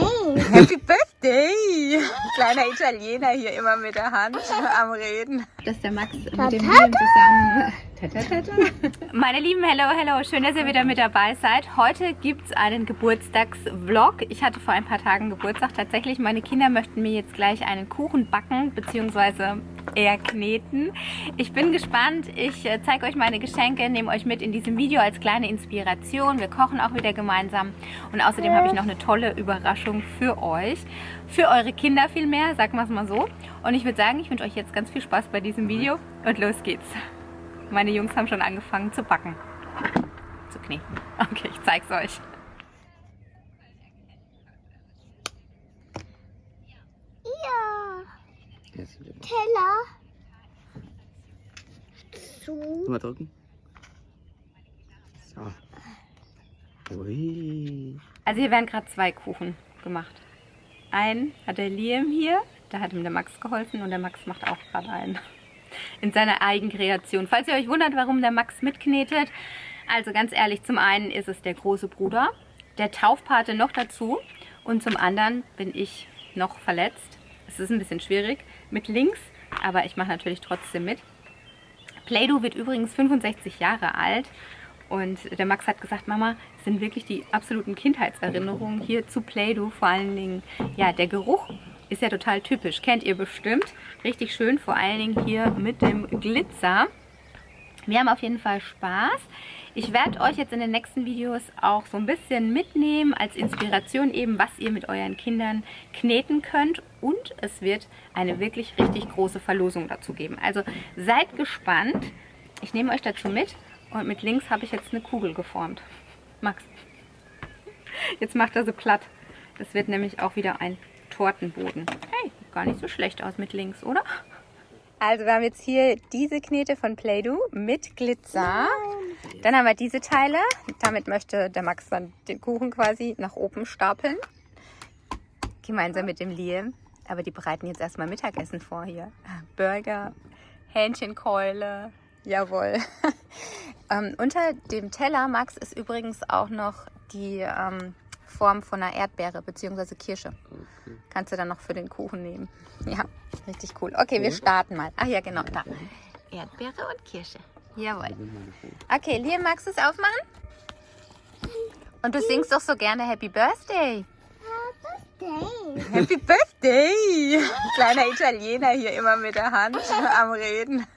birthday. Happy Birthday! Kleiner Italiener hier immer mit der Hand am Reden. Das ist der Max mit dem Liam zusammen. Meine Lieben, hello, hello, schön, dass ihr wieder mit dabei seid. Heute gibt es einen Geburtstagsvlog. Ich hatte vor ein paar Tagen Geburtstag. Tatsächlich, meine Kinder möchten mir jetzt gleich einen Kuchen backen, beziehungsweise eher kneten. Ich bin gespannt. Ich äh, zeige euch meine Geschenke, nehme euch mit in diesem Video als kleine Inspiration. Wir kochen auch wieder gemeinsam. Und außerdem habe ich noch eine tolle Überraschung für euch. Für eure Kinder vielmehr, sagen wir es mal so. Und ich würde sagen, ich wünsche euch jetzt ganz viel Spaß bei diesem Video. Und los geht's. Meine Jungs haben schon angefangen zu backen. Zu kneten. Okay, ich zeig's euch. Ja. Teller. Zu. Mal drücken. So. Ui. Also hier werden gerade zwei Kuchen gemacht. Einen hat der Liam hier, da hat ihm der Max geholfen und der Max macht auch gerade einen. In seiner Eigenkreation. Falls ihr euch wundert, warum der Max mitknetet, also ganz ehrlich, zum einen ist es der große Bruder, der Taufpate noch dazu und zum anderen bin ich noch verletzt. Es ist ein bisschen schwierig mit links, aber ich mache natürlich trotzdem mit. Play-Doh wird übrigens 65 Jahre alt und der Max hat gesagt, Mama, es sind wirklich die absoluten Kindheitserinnerungen hier zu Play-Doh. Vor allen Dingen, ja, der Geruch ist ja total typisch. Kennt ihr bestimmt. Richtig schön, vor allen Dingen hier mit dem Glitzer. Wir haben auf jeden Fall Spaß. Ich werde euch jetzt in den nächsten Videos auch so ein bisschen mitnehmen als Inspiration eben, was ihr mit euren Kindern kneten könnt. Und es wird eine wirklich richtig große Verlosung dazu geben. Also seid gespannt. Ich nehme euch dazu mit. Und mit links habe ich jetzt eine Kugel geformt. Max, jetzt macht er so platt. Das wird nämlich auch wieder ein Tortenboden. Hey, gar nicht so schlecht aus mit links, oder? Also wir haben jetzt hier diese Knete von Play-Doh mit Glitzer. Dann haben wir diese Teile. Damit möchte der Max dann den Kuchen quasi nach oben stapeln. Gemeinsam mit dem Liam. Aber die bereiten jetzt erstmal Mittagessen vor hier. Burger, Hähnchenkeule. Jawohl. ähm, unter dem Teller, Max, ist übrigens auch noch die ähm, Form von einer Erdbeere bzw. Kirsche. Okay. Kannst du dann noch für den Kuchen nehmen. Ja, richtig cool. Okay, wir starten mal. Ach ja, genau, da. Erdbeere und Kirsche. Jawohl. Okay, Liam, magst du es aufmachen? Und du singst doch so gerne Happy Birthday. Birthday. Happy Birthday! Kleiner Italiener hier immer mit der Hand am Reden.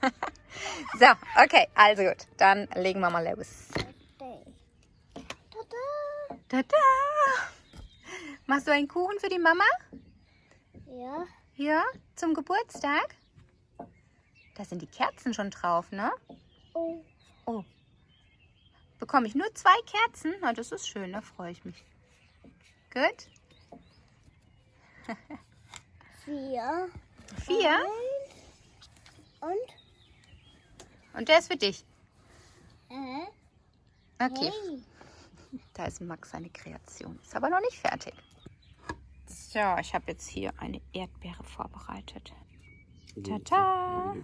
So, okay, also gut. Dann legen wir mal los. Tada. Machst du einen Kuchen für die Mama? Ja. Ja, zum Geburtstag? Da sind die Kerzen schon drauf, ne? Oh. Oh. Bekomme ich nur zwei Kerzen? Na, das ist schön, da freue ich mich. Gut. Vier. Vier. Und? Und der ist für dich. Äh. Okay. Da ist Max seine Kreation. Ist aber noch nicht fertig. So, ich habe jetzt hier eine Erdbeere vorbereitet. Tata.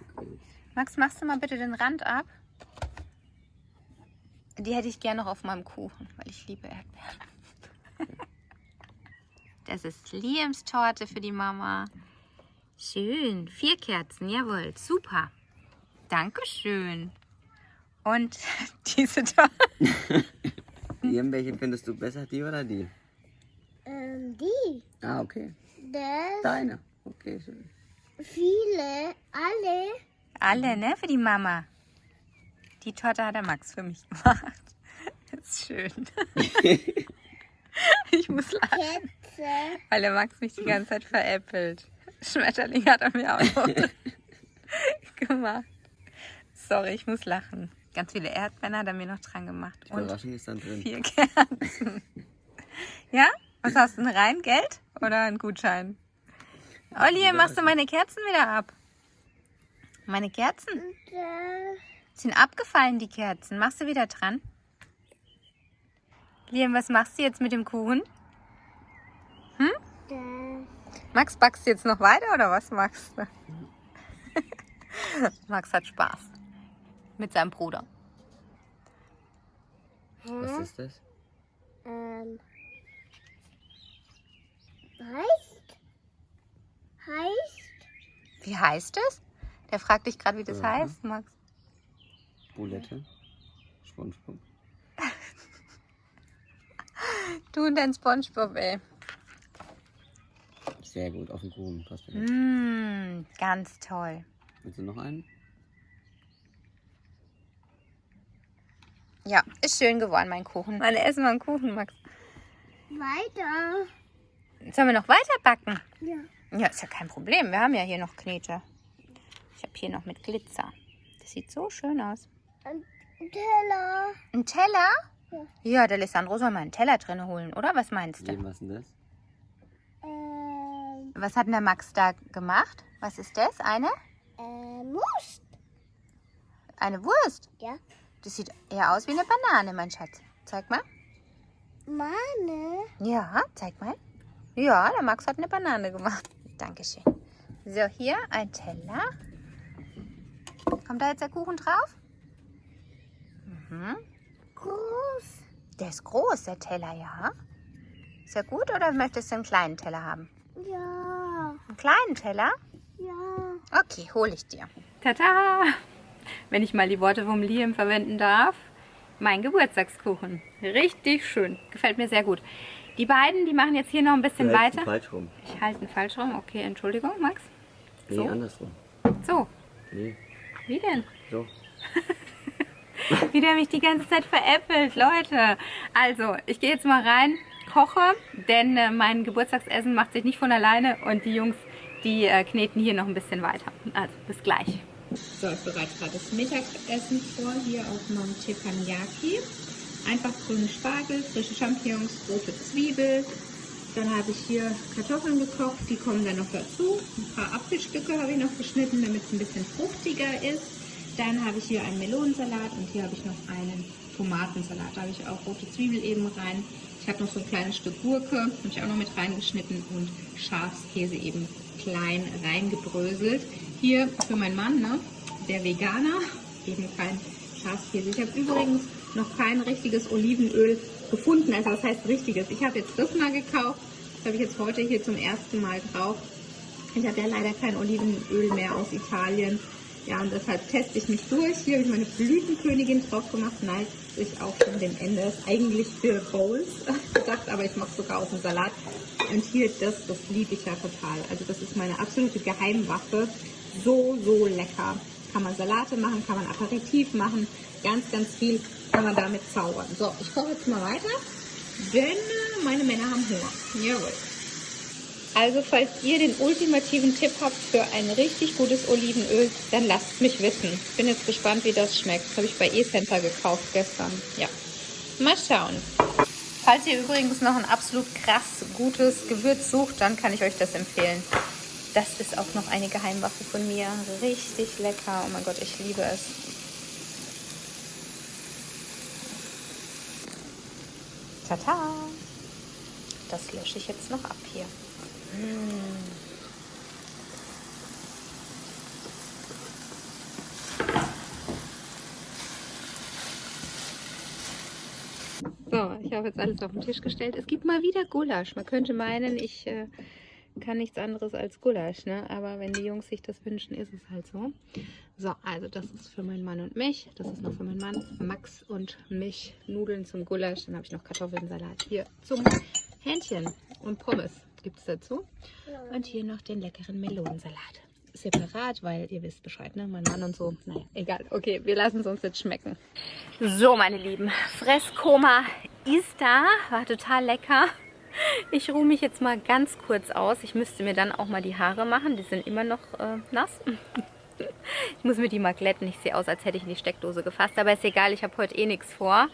Max, machst du mal bitte den Rand ab? Die hätte ich gerne noch auf meinem Kuchen, weil ich liebe Erdbeeren. Das ist Liams Torte für die Mama. Schön. Vier Kerzen, jawohl. Super. Dankeschön. Und diese Torte. Liam, welche findest du besser, die oder die? Ähm, die. Ah, okay. Das. Deine. Okay, schön. Viele. Alle. Alle, ne? Für die Mama. Die Torte hat der Max für mich gemacht. Das ist schön. ich muss lachen, Kätze. weil der Max mich die ganze Zeit veräppelt. Schmetterling hat er mir auch noch gemacht. Sorry, ich muss lachen. Ganz viele Erdbeeren hat er mir noch dran gemacht. Die Und Überraschung ist dann drin. vier Kerzen. Ja? Was hast du denn rein? Geld oder ein Gutschein? Olli, machst du meine Kerzen wieder ab? Meine Kerzen? Sind abgefallen, die Kerzen. Machst du wieder dran? Liam, was machst du jetzt mit dem Kuchen? Das. Max, backst du jetzt noch weiter oder was machst du? Max hat Spaß. Mit seinem Bruder. Was ist das? Ähm. Heißt? Heißt? Wie heißt es? Der fragt dich gerade, wie das Mhm. heißt, Max. Bulette. Spongebob. Du und dein Spongebob, ey. Sehr gut, auf den Kuchen passt. Mmh, ganz toll. Willst du noch einen? Ja, ist schön geworden, mein Kuchen. Wann essen wir einen Kuchen, Max? Weiter. Sollen wir noch weiter backen? Ja. Ja, ist ja kein Problem. Wir haben ja hier noch Knete. Ich habe hier noch mit Glitzer. Das sieht so schön aus. Ein Teller. Ein Teller? Ja. Ja, der Alessandro soll mal einen Teller drin holen, oder? Was meinst du? Was ist denn das? Ähm, Was hat denn der Max da gemacht? Was ist das? Eine? äh, Most. Eine Wurst? Ja. Das sieht eher aus wie eine Banane, mein Schatz. Zeig mal. Meine. Ja, zeig mal. Ja, der Max hat eine Banane gemacht. Dankeschön. So, hier ein Teller. Kommt da jetzt der Kuchen drauf? Mhm. Groß. Der ist groß, der Teller, ja. Ist ja gut oder möchtest du einen kleinen Teller haben? Ja. Einen kleinen Teller? Ja. Okay, hole ich dir. Tata! Wenn ich mal die Worte vom Liam verwenden darf. Mein Geburtstagskuchen. Richtig schön. Gefällt mir sehr gut. Die beiden, die machen jetzt hier noch ein bisschen Du weiter. falsch rum. Ich halte ihn falsch rum. Okay, Entschuldigung, Max. Nee, So? andersrum. So, Nee, wie denn? so. Wie der mich die ganze Zeit veräppelt, Leute. Also, ich gehe jetzt mal rein, koche, denn äh, mein Geburtstagsessen macht sich nicht von alleine und die Jungs, die äh, kneten hier noch ein bisschen weiter. Also, bis gleich. So, ich bereite gerade das Mittagessen vor, hier auf meinem Teppanyaki. Einfach grünen Spargel, frische Champignons, rote Zwiebel. Dann habe ich hier Kartoffeln gekocht, die kommen dann noch dazu. Ein paar Apfelstücke habe ich noch geschnitten, damit es ein bisschen fruchtiger ist. Dann habe ich hier einen Melonensalat und hier habe ich noch einen Tomatensalat. Da habe ich auch rote Zwiebel eben rein. Ich habe noch so ein kleines Stück Gurke, habe ich auch noch mit reingeschnitten und Schafskäse eben klein reingebröselt. Hier für meinen Mann, ne, der Veganer, eben kein Schafskäse. Ich habe übrigens noch kein richtiges Olivenöl gefunden, also das heißt richtiges. Ich habe jetzt das mal gekauft, das habe ich jetzt heute hier zum ersten Mal drauf. Ich habe ja leider kein Olivenöl mehr aus Italien. Ja, und deshalb teste ich mich durch. Hier habe ich meine Blütenkönigin drauf gemacht. Neigt sich auch schon dem Ende. Ist eigentlich für Bowls gedacht, aber ich mache sogar auf den Salat. Und hier das, das liebe ich ja total. Also das ist meine absolute Geheimwaffe. So, so lecker. Kann man Salate machen, kann man Aperitif machen. Ganz, ganz viel kann man damit zaubern. So, ich koche jetzt mal weiter, denn äh, meine Männer haben Hunger. Jawohl. Also falls ihr den ultimativen Tipp habt für ein richtig gutes Olivenöl, dann lasst mich wissen. Ich bin jetzt gespannt, wie das schmeckt. Das habe ich bei E-Center gekauft gestern. Ja, mal schauen. Falls ihr übrigens noch ein absolut krass gutes Gewürz sucht, dann kann ich euch das empfehlen. Das ist auch noch eine Geheimwaffe von mir. Richtig lecker. Oh mein Gott, ich liebe es. Tata! Das lösche ich jetzt noch ab hier. So, ich habe jetzt alles auf den Tisch gestellt. Es gibt mal wieder Gulasch. Man könnte meinen, ich äh, kann nichts anderes als Gulasch, ne? Aber wenn die Jungs sich das wünschen, ist es halt so. So, also das ist für meinen Mann und mich. Das ist noch für meinen Mann, Max und mich. Nudeln zum Gulasch. Dann habe ich noch Kartoffelsalat hier zum Hähnchen und Pommes gibt es dazu. Und hier noch den leckeren Melonensalat. Separat, weil ihr wisst Bescheid, ne? Mein Mann und so. Naja, egal. Okay, wir lassen es uns jetzt schmecken. So, meine Lieben, Fresskoma ist da. War total lecker. Ich ruhe mich jetzt mal ganz kurz aus. Ich müsste mir dann auch mal die Haare machen. Die sind immer noch äh, nass. Ich muss mir die mal glätten. Ich sehe aus, als hätte ich in die Steckdose gefasst. Aber ist egal, ich habe heute eh nichts vor.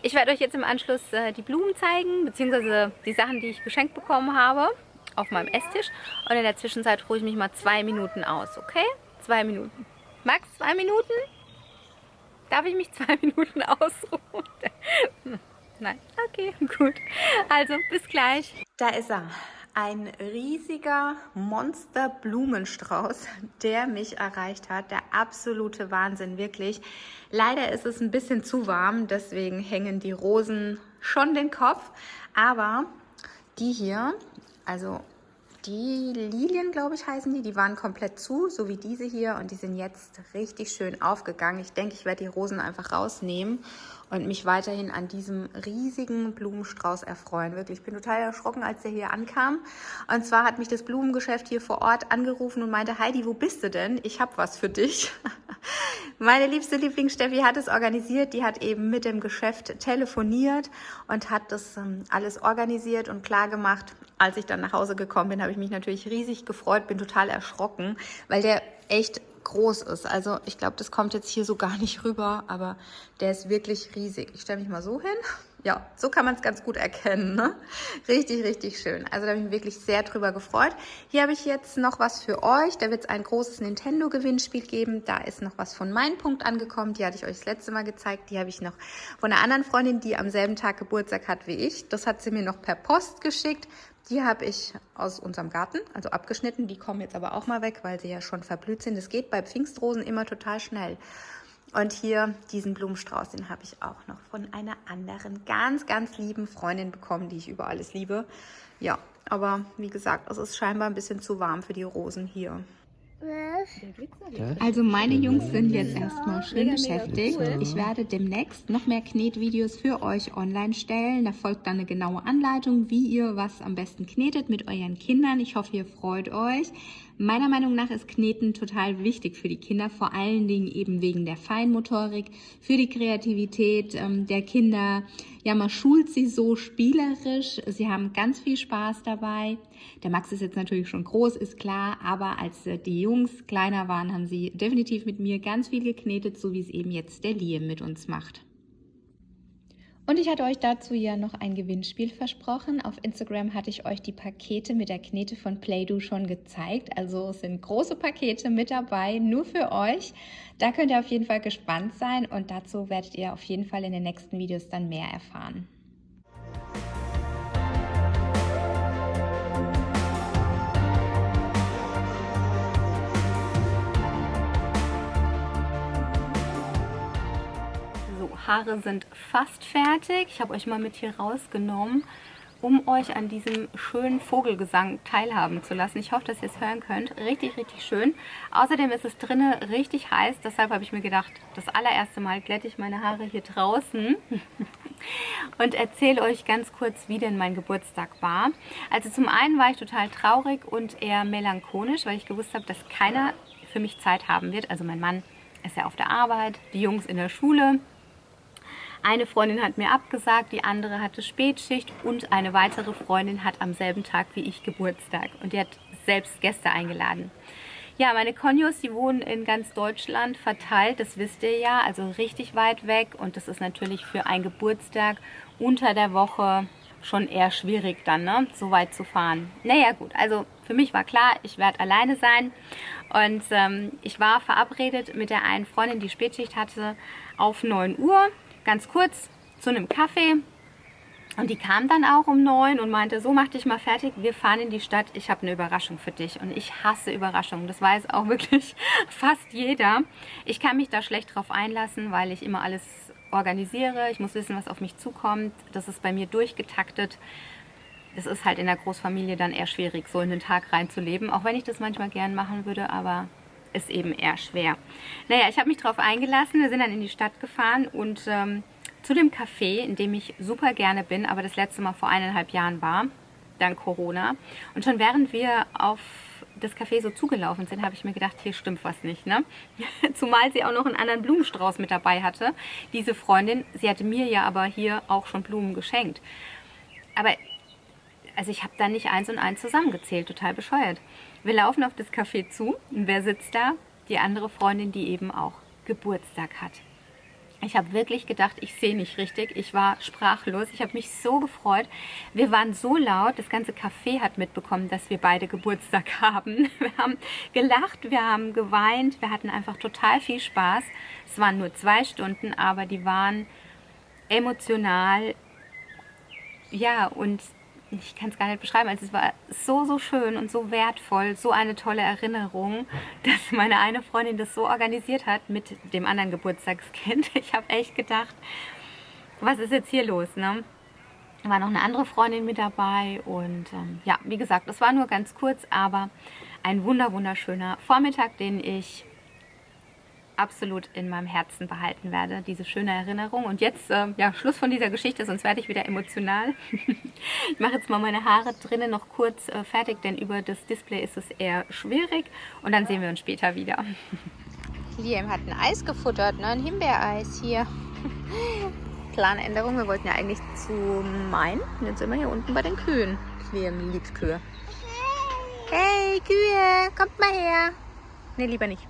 Ich werde euch jetzt im Anschluss äh, die Blumen zeigen, beziehungsweise die Sachen, die ich geschenkt bekommen habe, auf meinem Esstisch. Und in der Zwischenzeit ruhe ich mich mal zwei Minuten aus, okay? Zwei Minuten. Max, zwei Minuten? Darf ich mich zwei Minuten ausruhen? Nein, okay, gut. Also, bis gleich. Da ist er. Ein riesiger Monster-Blumenstrauß, der mich erreicht hat. Der absolute Wahnsinn, wirklich. Leider ist es ein bisschen zu warm, deswegen hängen die Rosen schon den Kopf. Aber die hier, also die Lilien, glaube ich, heißen die. Die waren komplett zu, so wie diese hier. Und die sind jetzt richtig schön aufgegangen. Ich denke, ich werde die Rosen einfach rausnehmen und mich weiterhin an diesem riesigen Blumenstrauß erfreuen. Wirklich, ich bin total erschrocken, als der hier ankam. Und zwar hat mich das Blumengeschäft hier vor Ort angerufen und meinte, Heidi, wo bist du denn? Ich habe was für dich. Meine liebste Lieblingssteffi hat es organisiert. Die hat eben mit dem Geschäft telefoniert und hat das ähm, alles organisiert und klar gemacht. Als ich dann nach Hause gekommen bin, habe ich mich natürlich riesig gefreut, bin total erschrocken, weil der echt groß ist. Also ich glaube, das kommt jetzt hier so gar nicht rüber, aber der ist wirklich riesig. Ich stelle mich mal so hin. Ja, so kann man es ganz gut erkennen. Ne? Richtig, richtig schön. Also da habe ich mich wirklich sehr drüber gefreut. Hier habe ich jetzt noch was für euch. Da wird es ein großes Nintendo-Gewinnspiel geben. Da ist noch was von meinem Punkt angekommen. Die hatte ich euch das letzte Mal gezeigt. Die habe ich noch von einer anderen Freundin, die am selben Tag Geburtstag hat wie ich. Das hat sie mir noch per Post geschickt. Die habe ich aus unserem Garten, also abgeschnitten. Die kommen jetzt aber auch mal weg, weil sie ja schon verblüht sind. Das geht bei Pfingstrosen immer total schnell. Und hier diesen Blumenstrauß, den habe ich auch noch von einer anderen ganz, ganz lieben Freundin bekommen, die ich über alles liebe. Ja, aber wie gesagt, es ist scheinbar ein bisschen zu warm für die Rosen hier. Also meine Jungs sind jetzt erstmal schön beschäftigt. Ich werde demnächst noch mehr Knetvideos für euch online stellen. Da folgt dann eine genaue Anleitung, wie ihr was am besten knetet mit euren Kindern. Ich hoffe, ihr freut euch. Meiner Meinung nach ist Kneten total wichtig für die Kinder, vor allen Dingen eben wegen der Feinmotorik, für die Kreativität ähm, der Kinder. Ja, man schult sie so spielerisch. Sie haben ganz viel Spaß dabei. Der Max ist jetzt natürlich schon groß, ist klar, aber als äh, die Jungs kleiner waren, haben sie definitiv mit mir ganz viel geknetet, so wie es eben jetzt der Liam mit uns macht. Und ich hatte euch dazu ja noch ein Gewinnspiel versprochen. Auf Instagram hatte ich euch die Pakete mit der Knete von Playdo schon gezeigt. Also es sind große Pakete mit dabei, nur für euch. Da könnt ihr auf jeden Fall gespannt sein und dazu werdet ihr auf jeden Fall in den nächsten Videos dann mehr erfahren. Haare sind fast fertig. Ich habe euch mal mit hier rausgenommen, um euch an diesem schönen Vogelgesang teilhaben zu lassen. Ich hoffe, dass ihr es hören könnt. Richtig, richtig schön. Außerdem ist es drinnen richtig heiß. Deshalb habe ich mir gedacht, das allererste Mal glätte ich meine Haare hier draußen und erzähle euch ganz kurz, wie denn mein Geburtstag war. Also zum einen war ich total traurig und eher melancholisch, weil ich gewusst habe, dass keiner für mich Zeit haben wird. Also mein Mann ist ja auf der Arbeit, die Jungs in der Schule. Eine Freundin hat mir abgesagt, die andere hatte Spätschicht und eine weitere Freundin hat am selben Tag wie ich Geburtstag und die hat selbst Gäste eingeladen. Ja, meine Konjos, die wohnen in ganz Deutschland verteilt, das wisst ihr ja, also richtig weit weg und das ist natürlich für einen Geburtstag unter der Woche schon eher schwierig dann, ne, so weit zu fahren. Naja gut, also für mich war klar, ich werde alleine sein und ähm, ich war verabredet mit der einen Freundin, die Spätschicht hatte, auf 9 Uhr ganz kurz zu einem Kaffee. Und die kam dann auch um neun und meinte, so mach dich mal fertig, wir fahren in die Stadt, ich habe eine Überraschung für dich. Und ich hasse Überraschungen, das weiß auch wirklich fast jeder. Ich kann mich da schlecht drauf einlassen, weil ich immer alles organisiere. Ich muss wissen, was auf mich zukommt. Das ist bei mir durchgetaktet. Es ist halt in der Großfamilie dann eher schwierig, so in den Tag reinzuleben. Auch wenn ich das manchmal gern machen würde, aber ist eben eher schwer. Naja, ich habe mich darauf eingelassen. Wir sind dann in die Stadt gefahren und ähm, zu dem Café, in dem ich super gerne bin, aber das letzte Mal vor eineinhalb Jahren war, dank Corona. Und schon während wir auf das Café so zugelaufen sind, habe ich mir gedacht, hier stimmt was nicht. Ne? Zumal sie auch noch einen anderen Blumenstrauß mit dabei hatte. Diese Freundin, sie hatte mir ja aber hier auch schon Blumen geschenkt. Aber also ich habe da nicht eins und eins zusammengezählt, total bescheuert. Wir laufen auf das Café zu und wer sitzt da? Die andere Freundin, die eben auch Geburtstag hat. Ich habe wirklich gedacht, ich sehe nicht richtig. Ich war sprachlos. Ich habe mich so gefreut. Wir waren so laut. Das ganze Café hat mitbekommen, dass wir beide Geburtstag haben. Wir haben gelacht, wir haben geweint. Wir hatten einfach total viel Spaß. Es waren nur zwei Stunden, aber die waren emotional. Ja, und ich kann es gar nicht beschreiben. Also es war so, so schön und so wertvoll, so eine tolle Erinnerung, dass meine eine Freundin das so organisiert hat mit dem anderen Geburtstagskind. Ich habe echt gedacht, was ist jetzt hier los, ne? war noch eine andere Freundin mit dabei und ähm, ja, wie gesagt, es war nur ganz kurz, aber ein wunder wunderschöner Vormittag, den ich absolut in meinem Herzen behalten werde, diese schöne Erinnerung. Und jetzt, äh, ja, Schluss von dieser Geschichte, sonst werde ich wieder emotional. ich mache jetzt mal meine Haare drinnen noch kurz äh, fertig, denn über das Display ist es eher schwierig. Und dann sehen wir uns später wieder. Liam hat ein Eis gefuttert, ne? ein Himbeereis hier. Planänderung, wir wollten ja eigentlich zu Main. Und jetzt sind wir hier unten bei den Kühen. Liam liebt Kühe. Hey, Kühe, kommt mal her. Ne, lieber nicht.